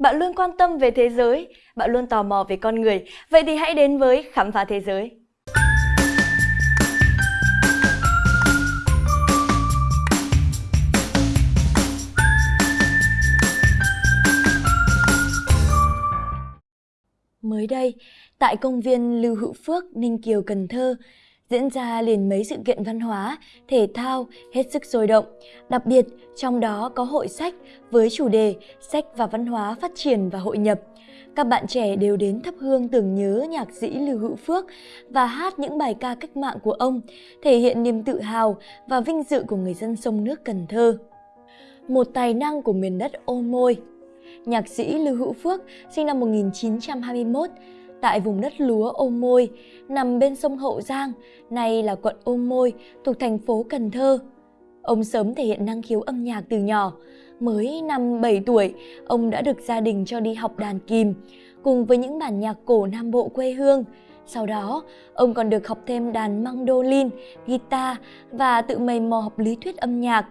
Bạn luôn quan tâm về thế giới, bạn luôn tò mò về con người. Vậy thì hãy đến với Khám phá thế giới. Mới đây, tại công viên Lưu Hữu Phước, Ninh Kiều, Cần Thơ, diễn ra liền mấy sự kiện văn hóa, thể thao hết sức sôi động. Đặc biệt, trong đó có hội sách với chủ đề Sách và văn hóa phát triển và hội nhập. Các bạn trẻ đều đến thắp hương tưởng nhớ nhạc sĩ Lưu Hữu Phước và hát những bài ca cách mạng của ông, thể hiện niềm tự hào và vinh dự của người dân sông nước Cần Thơ. Một tài năng của miền đất ô môi Nhạc sĩ Lưu Hữu Phước sinh năm 1921 tại vùng đất lúa Ô Môi, nằm bên sông Hậu Giang, nay là quận Ô Môi, thuộc thành phố Cần Thơ. Ông sớm thể hiện năng khiếu âm nhạc từ nhỏ. Mới năm 7 tuổi, ông đã được gia đình cho đi học đàn kìm, cùng với những bản nhạc cổ Nam Bộ quê hương. Sau đó, ông còn được học thêm đàn mandolin, guitar và tự mày mò học lý thuyết âm nhạc.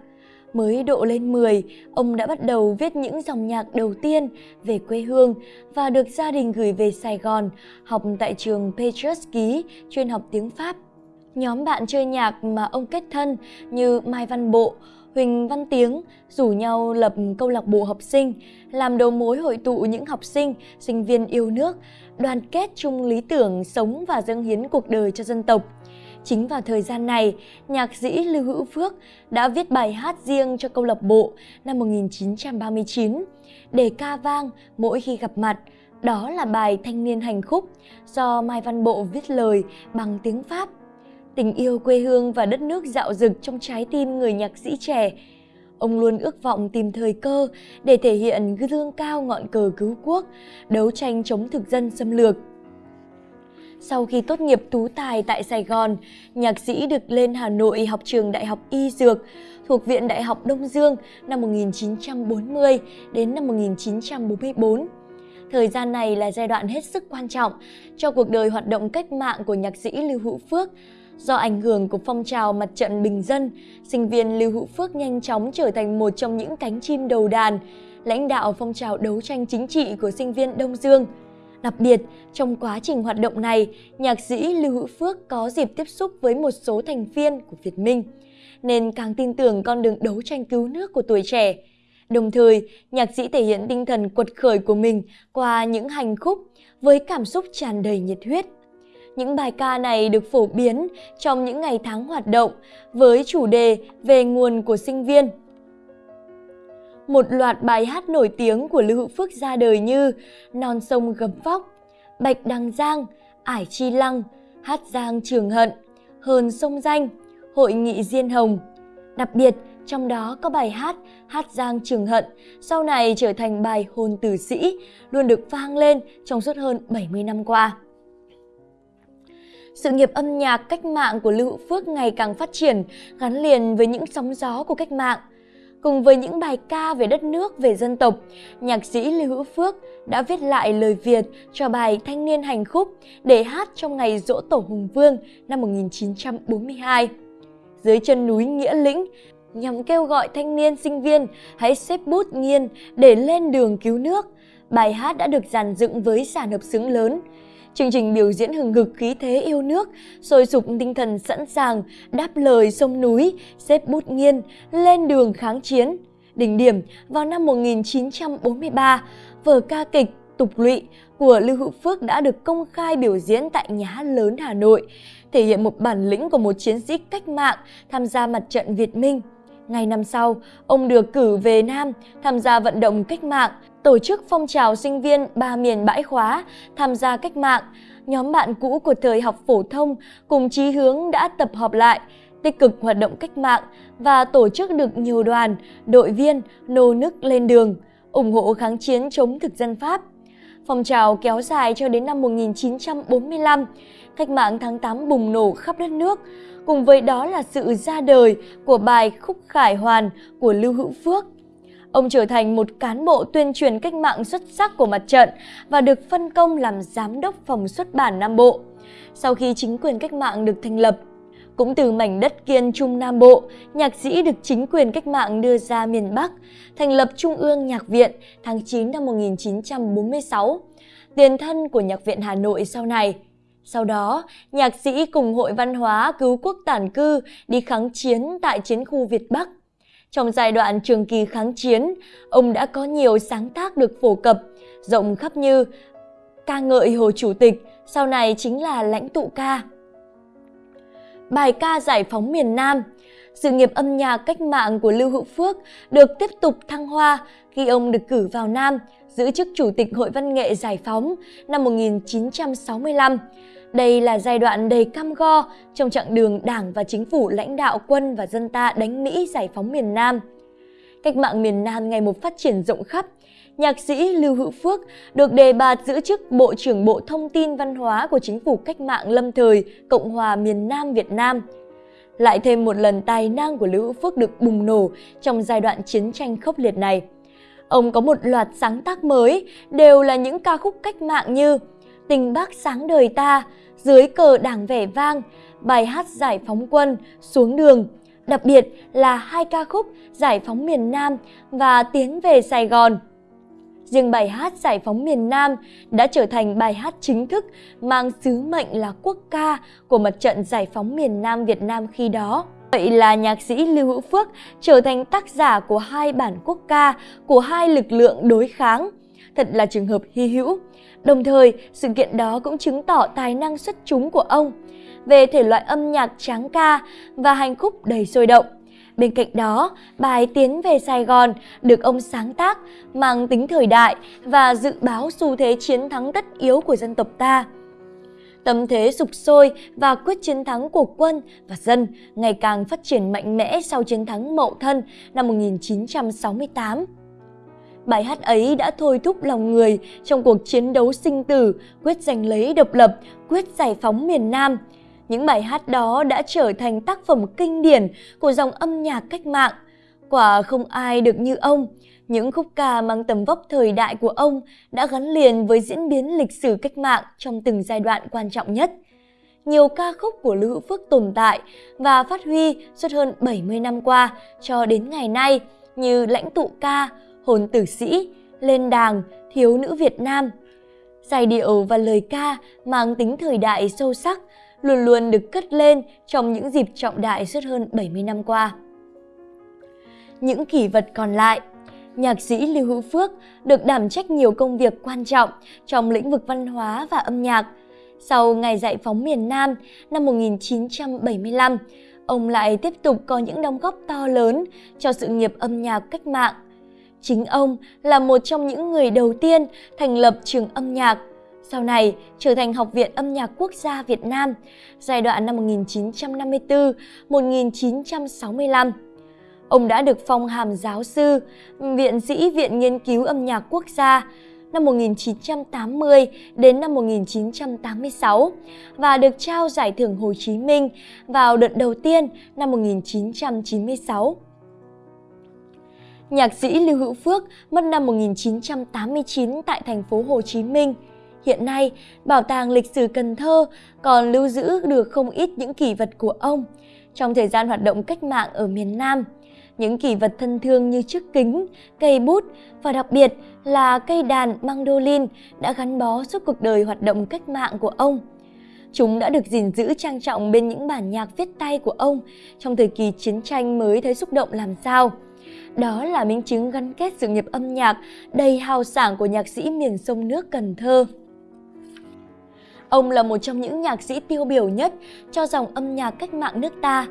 Mới độ lên 10, ông đã bắt đầu viết những dòng nhạc đầu tiên về quê hương và được gia đình gửi về Sài Gòn, học tại trường Petrus Ký, chuyên học tiếng Pháp. Nhóm bạn chơi nhạc mà ông kết thân như Mai Văn Bộ, Huỳnh Văn Tiếng rủ nhau lập câu lạc bộ học sinh, làm đầu mối hội tụ những học sinh, sinh viên yêu nước, đoàn kết chung lý tưởng sống và dâng hiến cuộc đời cho dân tộc. Chính vào thời gian này, nhạc sĩ Lưu Hữu Phước đã viết bài hát riêng cho câu lạc bộ năm 1939 để ca vang mỗi khi gặp mặt. Đó là bài Thanh niên hành khúc do Mai Văn Bộ viết lời bằng tiếng Pháp. Tình yêu quê hương và đất nước dạo dực trong trái tim người nhạc sĩ trẻ. Ông luôn ước vọng tìm thời cơ để thể hiện gương cao ngọn cờ cứu quốc, đấu tranh chống thực dân xâm lược. Sau khi tốt nghiệp tú tài tại Sài Gòn, nhạc sĩ được lên Hà Nội học trường Đại học Y Dược thuộc Viện Đại học Đông Dương năm 1940 đến năm 1944. Thời gian này là giai đoạn hết sức quan trọng cho cuộc đời hoạt động cách mạng của nhạc sĩ Lưu Hữu Phước. Do ảnh hưởng của phong trào mặt trận bình dân, sinh viên Lưu Hữu Phước nhanh chóng trở thành một trong những cánh chim đầu đàn, lãnh đạo phong trào đấu tranh chính trị của sinh viên Đông Dương. Đặc biệt, trong quá trình hoạt động này, nhạc sĩ Lưu Hữu Phước có dịp tiếp xúc với một số thành viên của Việt Minh, nên càng tin tưởng con đường đấu tranh cứu nước của tuổi trẻ. Đồng thời, nhạc sĩ thể hiện tinh thần quật khởi của mình qua những hành khúc với cảm xúc tràn đầy nhiệt huyết. Những bài ca này được phổ biến trong những ngày tháng hoạt động với chủ đề về nguồn của sinh viên một loạt bài hát nổi tiếng của Lưu Hữu Phước ra đời như Non sông gấm vóc, Bạch Đằng Giang, Ải Chi Lăng, Hát Giang Trường Hận, Hờn Sông Danh, Hội nghị Diên Hồng. Đặc biệt, trong đó có bài hát Hát Giang Trường Hận, sau này trở thành bài hồn tử sĩ, luôn được vang lên trong suốt hơn 70 năm qua. Sự nghiệp âm nhạc cách mạng của Lưu Hữu Phước ngày càng phát triển, gắn liền với những sóng gió của cách mạng. Cùng với những bài ca về đất nước, về dân tộc, nhạc sĩ Lưu Hữu Phước đã viết lại lời Việt cho bài Thanh niên hành khúc để hát trong ngày dỗ tổ Hùng Vương năm 1942. Dưới chân núi Nghĩa Lĩnh, nhằm kêu gọi thanh niên sinh viên hãy xếp bút nghiên để lên đường cứu nước. Bài hát đã được dàn dựng với sản hợp xứng lớn, Chương trình biểu diễn hừng hực khí thế yêu nước, sôi sục tinh thần sẵn sàng, đáp lời sông núi, xếp bút nghiên, lên đường kháng chiến. Đỉnh điểm vào năm 1943, vở ca kịch Tục lụy của Lưu Hữu Phước đã được công khai biểu diễn tại Nhà hát lớn Hà Nội, thể hiện một bản lĩnh của một chiến sĩ cách mạng tham gia mặt trận Việt Minh. Ngày năm sau, ông được cử về Nam tham gia vận động cách mạng, tổ chức phong trào sinh viên ba miền bãi khóa tham gia cách mạng. Nhóm bạn cũ của thời học phổ thông cùng chí hướng đã tập hợp lại, tích cực hoạt động cách mạng và tổ chức được nhiều đoàn, đội viên nô nức lên đường, ủng hộ kháng chiến chống thực dân Pháp. Phong trào kéo dài cho đến năm 1945, cách mạng tháng 8 bùng nổ khắp đất nước, cùng với đó là sự ra đời của bài Khúc Khải Hoàn của Lưu Hữu Phước. Ông trở thành một cán bộ tuyên truyền cách mạng xuất sắc của mặt trận và được phân công làm giám đốc phòng xuất bản Nam Bộ. Sau khi chính quyền cách mạng được thành lập, Cũng từ mảnh đất kiên Trung Nam Bộ, nhạc sĩ được chính quyền cách mạng đưa ra miền Bắc, thành lập Trung ương Nhạc viện tháng 9 năm 1946, tiền thân của Nhạc viện Hà Nội sau này. Sau đó, nhạc sĩ cùng Hội Văn hóa Cứu Quốc Tản Cư đi kháng chiến tại chiến khu Việt Bắc. Trong giai đoạn trường kỳ kháng chiến, ông đã có nhiều sáng tác được phổ cập, rộng khắp như ca ngợi Hồ Chủ tịch, sau này chính là lãnh tụ ca. Bài ca giải phóng miền Nam Sự nghiệp âm nhạc cách mạng của Lưu Hữu Phước được tiếp tục thăng hoa khi ông được cử vào Nam, giữ chức Chủ tịch Hội Văn nghệ Giải phóng năm 1965. Đây là giai đoạn đầy cam go trong chặng đường Đảng và Chính phủ lãnh đạo quân và dân ta đánh Mỹ giải phóng miền Nam. Cách mạng miền Nam ngày một phát triển rộng khắp, nhạc sĩ Lưu Hữu Phước được đề bạt giữ chức Bộ trưởng Bộ Thông tin Văn hóa của Chính phủ Cách mạng lâm thời Cộng hòa miền Nam Việt Nam. Lại thêm một lần tài năng của Lưu Hữu Phước được bùng nổ trong giai đoạn chiến tranh khốc liệt này. Ông có một loạt sáng tác mới, đều là những ca khúc cách mạng như Tình Bác sáng đời ta, Dưới cờ đảng vẻ vang, bài hát giải phóng quân, Xuống đường, đặc biệt là hai ca khúc Giải phóng miền Nam và Tiến về Sài Gòn. Riêng bài hát Giải phóng miền Nam đã trở thành bài hát chính thức mang sứ mệnh là quốc ca của mặt trận giải phóng miền Nam Việt Nam khi đó. Vậy là nhạc sĩ Lưu Hữu Phước trở thành tác giả của hai bản quốc ca của hai lực lượng đối kháng. Thật là trường hợp hy hữu. Đồng thời, sự kiện đó cũng chứng tỏ tài năng xuất chúng của ông về thể loại âm nhạc tráng ca và hành khúc đầy sôi động. Bên cạnh đó, bài Tiến về Sài Gòn được ông sáng tác mang tính thời đại và dự báo xu thế chiến thắng tất yếu của dân tộc ta. Tâm thế sục sôi và quyết chiến thắng của quân và dân ngày càng phát triển mạnh mẽ sau chiến thắng Mậu Thân năm 1968. Bài hát ấy đã thôi thúc lòng người trong cuộc chiến đấu sinh tử, quyết giành lấy độc lập, quyết giải phóng miền Nam, những bài hát đó đã trở thành tác phẩm kinh điển của dòng âm nhạc cách mạng. Quả không ai được như ông. Những khúc ca mang tầm vóc thời đại của ông đã gắn liền với diễn biến lịch sử cách mạng trong từng giai đoạn quan trọng nhất. Nhiều ca khúc của Lưu Hữu Phước tồn tại và phát huy suốt hơn 70 năm qua cho đến ngày nay như Lãnh tụ ca, Hồn tử sĩ, Lên đàng, Thiếu nữ Việt Nam. Giai điệu và lời ca mang tính thời đại sâu sắc, luôn luôn được cất lên trong những dịp trọng đại suốt hơn 70 năm qua. Những kỷ vật còn lại Nhạc sĩ Lưu Hữu Phước được đảm trách nhiều công việc quan trọng trong lĩnh vực văn hóa và âm nhạc. Sau ngày giải phóng miền Nam năm 1975, ông lại tiếp tục có những đóng góp to lớn cho sự nghiệp âm nhạc cách mạng. Chính ông là một trong những người đầu tiên thành lập trường âm nhạc sau này trở thành Học viện Âm nhạc Quốc gia Việt Nam giai đoạn năm 1954-1965. Ông đã được phong hàm giáo sư, viện sĩ Viện Nghiên cứu Âm nhạc Quốc gia năm 1980 đến năm 1986 và được trao giải thưởng Hồ Chí Minh vào đợt đầu tiên năm 1996. Nhạc sĩ Lưu Hữu Phước mất năm 1989 tại thành phố Hồ Chí Minh. Hiện nay, Bảo tàng Lịch sử Cần Thơ còn lưu giữ được không ít những kỷ vật của ông trong thời gian hoạt động cách mạng ở miền Nam. Những kỷ vật thân thương như chiếc kính, cây bút và đặc biệt là cây đàn mandolin đã gắn bó suốt cuộc đời hoạt động cách mạng của ông. Chúng đã được gìn giữ trang trọng bên những bản nhạc viết tay của ông trong thời kỳ chiến tranh mới thấy xúc động làm sao. Đó là minh chứng gắn kết sự nghiệp âm nhạc đầy hào sảng của nhạc sĩ miền sông nước Cần Thơ. Ông là một trong những nhạc sĩ tiêu biểu nhất cho dòng âm nhạc cách mạng nước ta.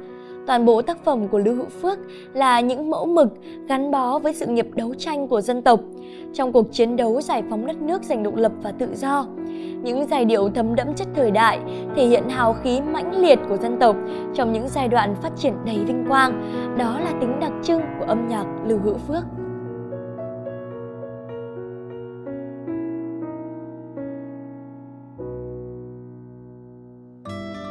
Toàn bộ tác phẩm của Lưu Hữu Phước là những mẫu mực gắn bó với sự nghiệp đấu tranh của dân tộc trong cuộc chiến đấu giải phóng đất nước giành độc lập và tự do. Những giai điệu thấm đẫm chất thời đại thể hiện hào khí mãnh liệt của dân tộc trong những giai đoạn phát triển đầy vinh quang. Đó là tính đặc trưng của âm nhạc Lưu Hữu Phước.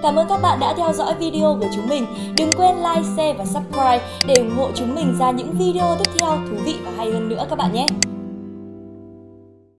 Cảm ơn các bạn đã theo dõi video của chúng mình. Đừng quên like, share và subscribe để ủng hộ chúng mình ra những video tiếp theo thú vị và hay hơn nữa các bạn nhé.